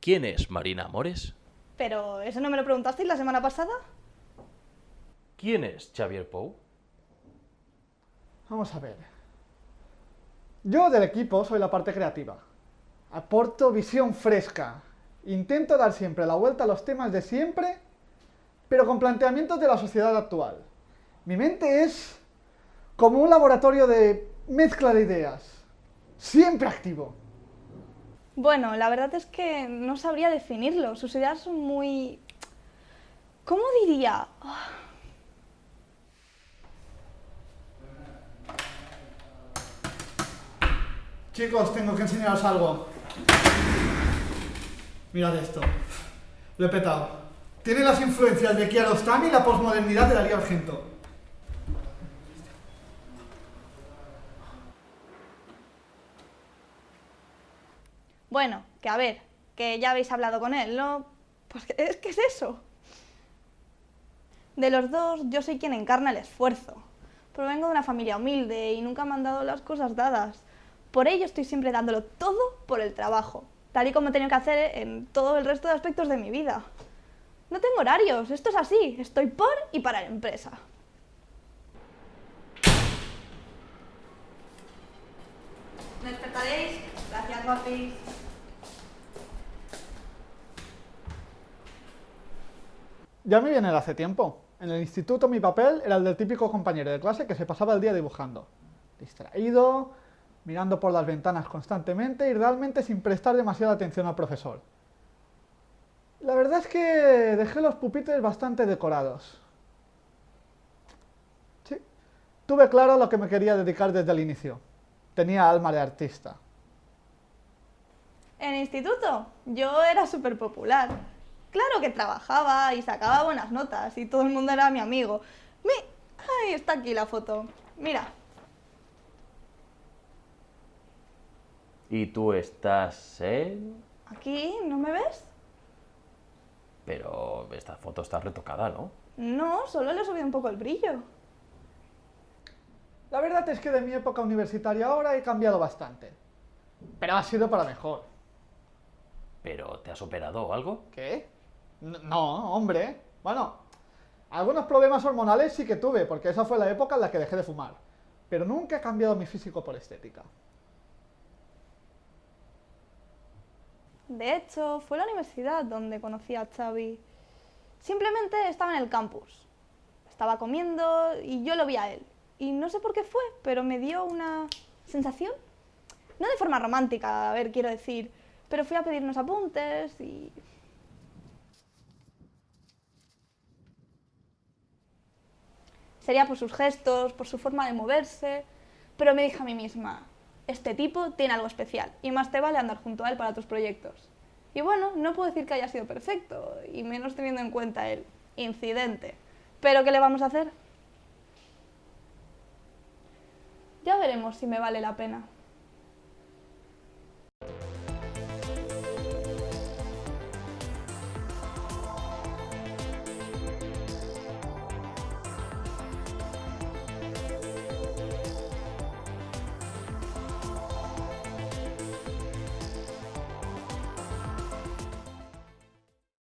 ¿Quién es Marina Amores? Pero, ¿eso no me lo preguntasteis la semana pasada? ¿Quién es Xavier Pou? Vamos a ver. Yo del equipo soy la parte creativa. Aporto visión fresca. Intento dar siempre la vuelta a los temas de siempre, pero con planteamientos de la sociedad actual. Mi mente es como un laboratorio de mezcla de ideas. Siempre activo. Bueno, la verdad es que no sabría definirlo. Sus ideas son muy... ¿Cómo diría? Chicos, tengo que enseñaros algo. Mirad esto. Lo he petado. Tiene las influencias de Kiarostami y la posmodernidad de Darío Argento. Bueno, que a ver, que ya habéis hablado con él, ¿no? Pues es que es eso. De los dos, yo soy quien encarna el esfuerzo. Provengo de una familia humilde y nunca me han dado las cosas dadas. Por ello estoy siempre dándolo todo por el trabajo, tal y como he tenido que hacer en todo el resto de aspectos de mi vida. No tengo horarios, esto es así, estoy por y para la empresa. ¿Me despertaréis? Gracias, papis. Ya me viene hace tiempo. En el instituto mi papel era el del típico compañero de clase que se pasaba el día dibujando. Distraído, mirando por las ventanas constantemente y realmente sin prestar demasiada atención al profesor. La verdad es que dejé los pupitres bastante decorados. Tuve claro lo que me quería dedicar desde el inicio. Tenía alma de artista. En instituto yo era súper popular. Claro que trabajaba y sacaba buenas notas y todo el mundo era mi amigo. Mi... Ahí está aquí la foto. Mira, ¿Y tú estás en...? aquí, ¿no me ves? Pero esta foto está retocada, ¿no? No, solo le he subido un poco el brillo. La verdad es que de mi época universitaria ahora he cambiado bastante. Pero ha sido para mejor. ¿Pero te has operado o algo? ¿Qué? No, hombre. Bueno, algunos problemas hormonales sí que tuve, porque esa fue la época en la que dejé de fumar. Pero nunca he cambiado mi físico por estética. De hecho, fue la universidad donde conocí a Xavi. Simplemente estaba en el campus. Estaba comiendo y yo lo vi a él. Y no sé por qué fue, pero me dio una sensación. No de forma romántica, a ver, quiero decir. Pero fui a pedir unos apuntes y... Sería por sus gestos, por su forma de moverse. Pero me dije a mí misma, este tipo tiene algo especial y más te vale andar junto a él para tus proyectos. Y bueno, no puedo decir que haya sido perfecto, y menos teniendo en cuenta el incidente. Pero ¿qué le vamos a hacer? Ya veremos si me vale la pena.